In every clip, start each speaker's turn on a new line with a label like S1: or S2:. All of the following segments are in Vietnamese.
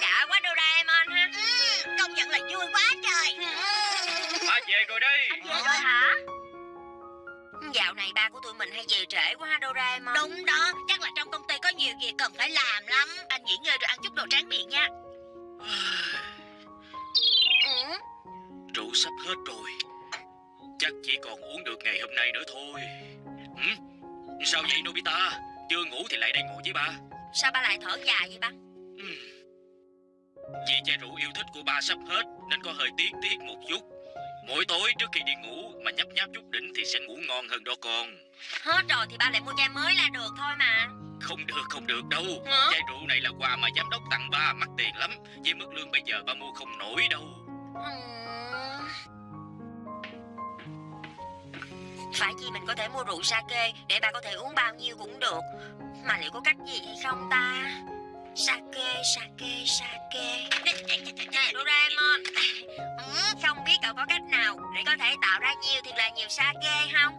S1: đã quá Doraemon ha.
S2: Ừ, công nhận là vui quá trời.
S3: Ba về rồi đây
S1: Về rồi hả? Dạo này ba của tụi mình hay về trễ quá ha Doraemon.
S2: Đúng đó, chắc là trong công ty có nhiều việc cần phải làm lắm. Anh nghỉ ngơi rồi ăn chút đồ tráng miệng nha.
S1: Ừ.
S3: Rượu sắp hết rồi. Chắc chỉ còn uống được ngày hôm nay nữa thôi. Ừ? Sao vậy Nobita? Chưa ngủ thì lại đây ngồi với ba.
S1: Sao ba lại thở dài vậy ba?
S3: Ừ. Vì chai rượu yêu thích của ba sắp hết Nên có hơi tiếc tiếc một chút. Mỗi tối trước khi đi ngủ Mà nhấp nháp chút đỉnh thì sẽ ngủ ngon hơn đó con.
S1: Hết rồi thì ba lại mua chai mới là được thôi mà.
S3: Không được không được đâu.
S1: Hả?
S3: Chai rượu này là quà mà giám đốc tặng ba Mắc tiền lắm. Với mức lương bây giờ ba mua không nổi đâu.
S1: Phải chi mình có thể mua rượu sake Để ba có thể uống bao nhiêu cũng được. Mà liệu có cách gì hay không ta Sake, sake, sake. Doraemon. Ừ, Không biết cậu có cách nào Để có thể tạo ra nhiều thiệt là nhiều sake không?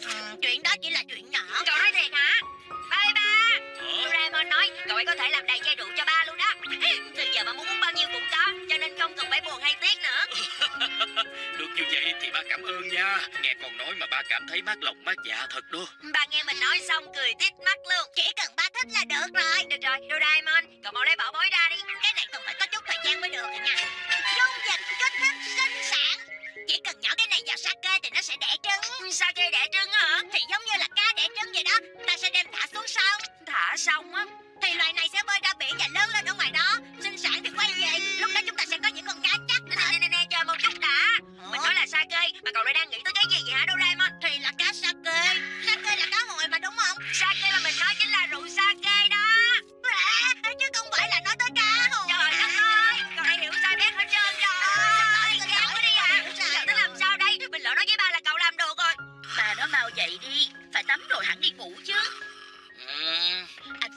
S2: Ừ, Chuyện đó chỉ là chuyện nhỏ.
S1: Cậu nói thiệt hả? Bye ba? Doraemon nói cậu ấy có thể làm đầy chai rượu cho ba luôn đó. Từ giờ ba muốn uống bao nhiêu cũng có Cho nên không cần phải buồn hay tiếc nữa.
S3: Được như vậy thì ba cảm ơn nha. Nghe con nói mà ba cảm thấy mát lòng mát dạ thật đó.
S1: Ba nghe mình nói xong cười tít mắt luôn.
S2: Chỉ cần Thả
S1: xong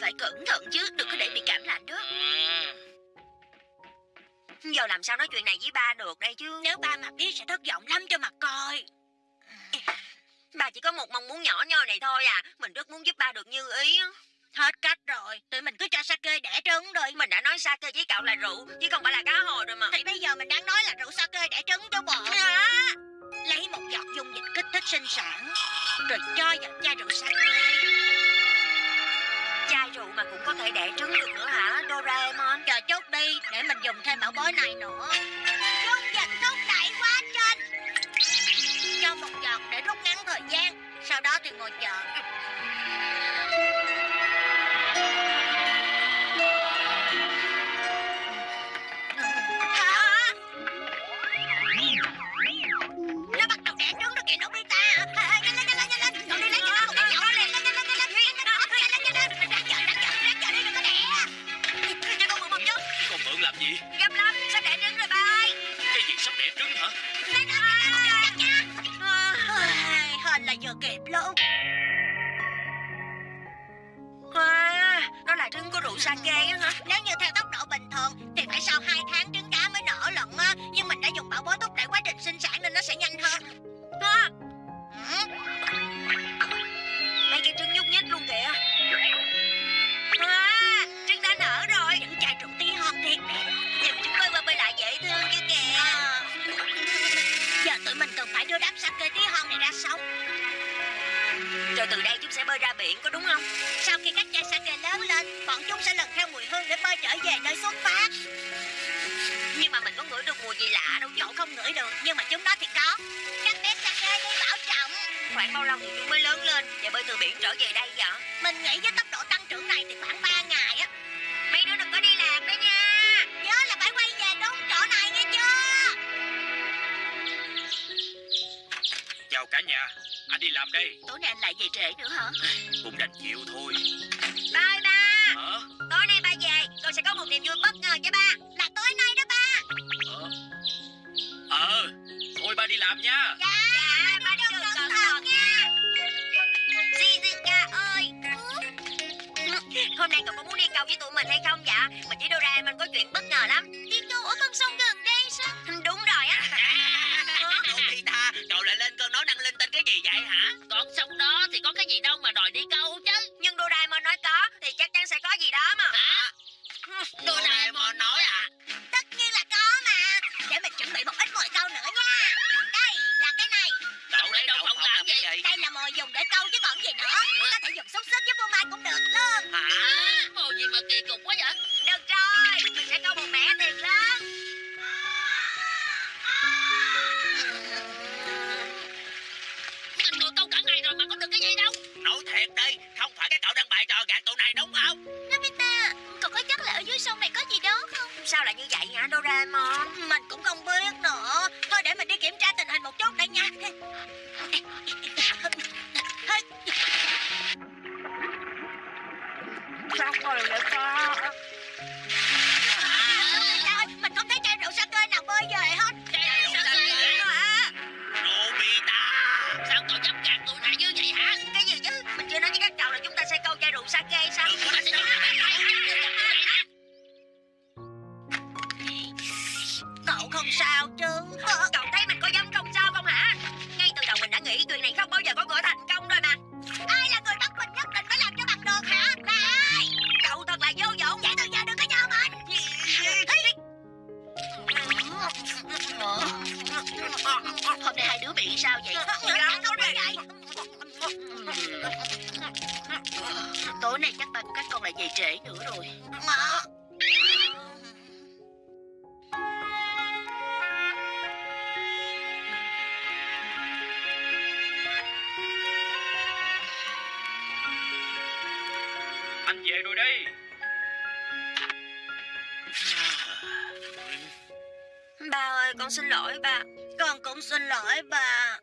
S2: phải cẩn thận chứ Đừng có để bị cảm lạnh đó.
S1: Giờ làm sao nói chuyện này với ba được đây chứ?
S2: Nếu ba mà biết sẽ thất vọng lắm cho mà coi.
S1: Ba chỉ có một mong muốn nhỏ nhoi này thôi à. Mình rất muốn giúp ba được như ý.
S2: Hết cách rồi. Tụi mình cứ cho sake đẻ trứng rồi
S1: Mình đã nói sake với cậu là rượu Chứ không phải là cá hồi rồi mà.
S2: Thì bây giờ mình đang nói là rượu sake đẻ trứng cho bộ
S1: Hả?
S2: Lấy một giọt dung dịch kích thích sinh sản Rồi cho vào chai rượu sake
S1: Chai mà cũng có thể đẻ trứng được nữa hả, Doraemon?
S2: Chờ chút đi, Để mình dùng thêm bảo bối này nữa. Dung dịch thúc đẩy quá trình Cho một giọt để rút ngắn thời gian, Sau đó thì ngồi chờ. Kịp luôn.
S1: Wow Nó là trứng của rượu sake á hả?
S2: Nếu như theo tốc độ bình thường Thì phải sau 2 tháng trở về nơi xuất phát.
S1: Nhưng mà mình có ngửi được mùi gì lạ đâu
S2: Cậu không ngửi được. Nhưng mà chúng nó thì có. Các bé sake đi bảo trọng.
S1: Khoảng bao lâu thì chúng mới lớn lên? Và bơi từ biển trở về đây vậy?
S2: Mình nghĩ với tốc độ tăng trưởng này thì khoảng 3 ngày á.
S1: Mấy đứa đừng có đi lạc đó nha.
S2: Nhớ là phải quay về đúng chỗ này nghe chưa?
S3: Chào cả nhà. Anh đi làm đây.
S2: Tối nay anh lại về trễ nữa hả?
S3: Cũng đành chịu thôi.
S1: Bye ba Tôi sẽ có một niềm vui bất ngờ cho ba.
S2: Là tối nay đó ba.
S3: Ờ Ờ Thôi ba đi làm nha.
S2: Dạ,
S1: Dạ ba đi
S2: đường cẩn thận
S1: nha. Shizuka ơi. Hôm nay cậu có muốn đi câu với tụi mình hay không dạ Mà chỉ Doraemon có chuyện bất ngờ lắm.
S2: Đi câu ở con sông gần
S1: một
S2: chút
S3: Anh về rồi đây
S1: Ba ơi con xin lỗi ba
S2: Con cũng xin lỗi bà.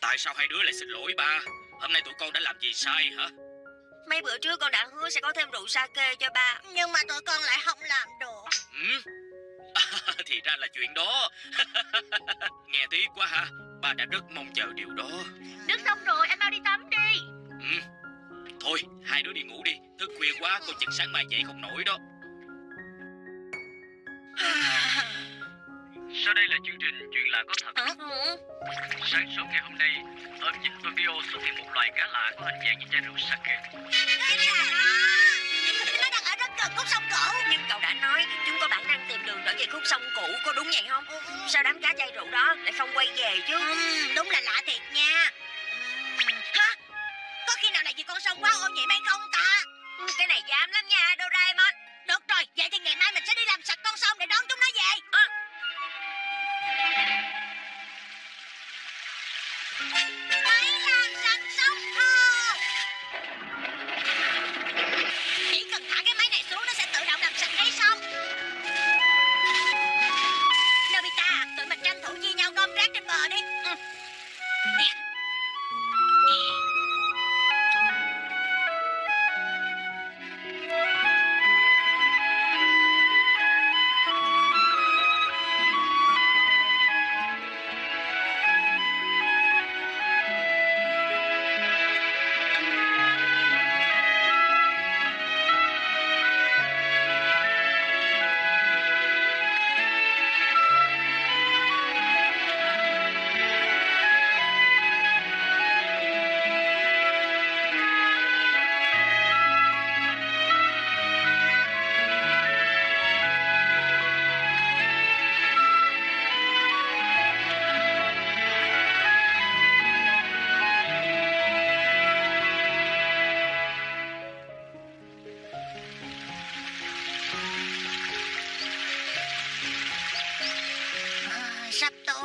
S3: Tại sao hai đứa lại xin lỗi ba Hôm nay tụi con đã làm gì sai hả
S1: Mấy bữa trước con đã hứa sẽ có thêm rượu sake cho ba
S2: Nhưng mà tụi con lại không làm được.
S3: ừ? Thì ra là chuyện đó Nghe tiếc quá ha Ba đã rất mong chờ điều đó
S2: Nước xong rồi, em mau đi tắm đi.
S3: ừ. Thôi hai đứa đi ngủ đi Thức khuya quá con chừng sáng mai dậy không nổi đó
S4: Sau đây là chương trình Chuyện lạ có thật.
S1: ừ.
S4: Sáng sớm ngày hôm nay, ở vịnh Tokyo xuất hiện một loài cá lạ có hình dạng như chai rượu sake.
S2: Nó đang ở rất gần khúc sông cổ.
S1: Nhưng cậu đã nói chúng có bản năng tìm đường trở về khúc sông cũ Có đúng vậy không Sao đám cá chai rượu đó lại không quay về chứ
S2: Ừm, đúng là lạ thiệt nha. Ừm, Hả? Có khi nào là vì con sông quá ô nhiễm hay không ta?
S1: Cái này dám lắm nha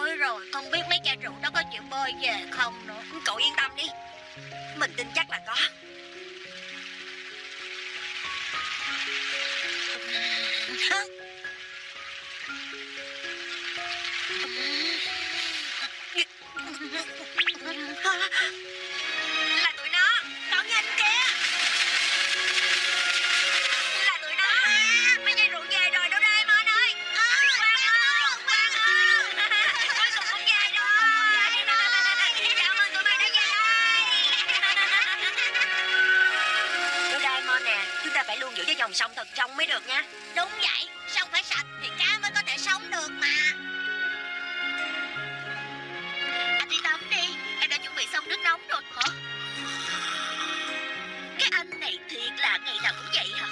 S2: tối rồi, không biết mấy chai rượu đó có chịu bơi về không nữa.
S1: Cậu yên tâm đi Mình tin chắc là có Là phải luôn giữ cái dòng sông thật trong mới được nha
S2: Đúng vậy, sông phải sạch thì cá mới có thể sống được mà
S5: Anh đi tắm đi, em đã chuẩn bị xong nước nóng rồi hả? Cái anh này thiệt là ngày nào cũng vậy hả?